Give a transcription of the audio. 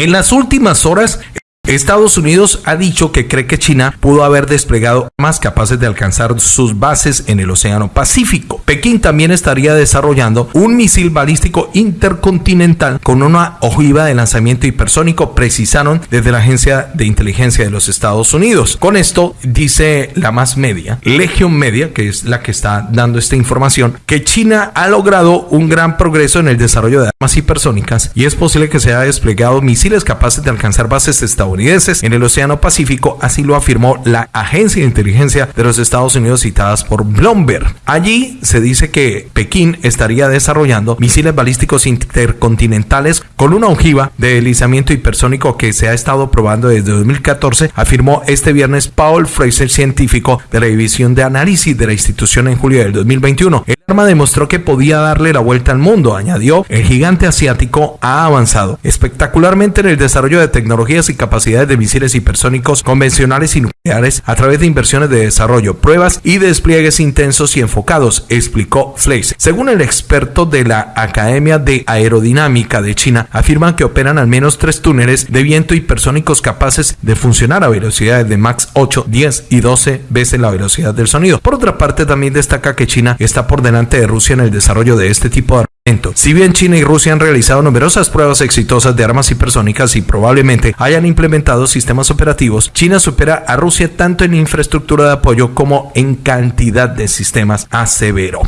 En las últimas horas, Estados Unidos ha dicho que cree que China pudo haber desplegado más capaces de alcanzar sus bases en el Océano Pacífico. Pekín también estaría desarrollando un misil balístico intercontinental con una ojiva de lanzamiento hipersónico, precisaron desde la Agencia de Inteligencia de los Estados Unidos. Con esto dice la más media, Legion Media, que es la que está dando esta información, que China ha logrado un gran progreso en el desarrollo de armas hipersónicas y es posible que se haya desplegado misiles capaces de alcanzar bases estadounidenses en el Océano Pacífico, así lo afirmó la agencia de inteligencia de los Estados Unidos citadas por Bloomberg. Allí se dice que Pekín estaría desarrollando misiles balísticos intercontinentales con una ojiva de deslizamiento hipersónico que se ha estado probando desde 2014, afirmó este viernes Paul Fraser, científico de la División de Análisis de la institución en julio del 2021. Arma demostró que podía darle la vuelta al mundo, añadió, el gigante asiático ha avanzado espectacularmente en el desarrollo de tecnologías y capacidades de misiles hipersónicos convencionales y nucleares a través de inversiones de desarrollo, pruebas y despliegues intensos y enfocados, explicó Fleiss. Según el experto de la Academia de Aerodinámica de China, afirman que operan al menos tres túneles de viento hipersónicos capaces de funcionar a velocidades de max 8, 10 y 12 veces la velocidad del sonido. Por otra parte, también destaca que China está por delante de Rusia en el desarrollo de este tipo de si bien China y Rusia han realizado numerosas pruebas exitosas de armas hipersónicas y probablemente hayan implementado sistemas operativos, China supera a Rusia tanto en infraestructura de apoyo como en cantidad de sistemas, severo.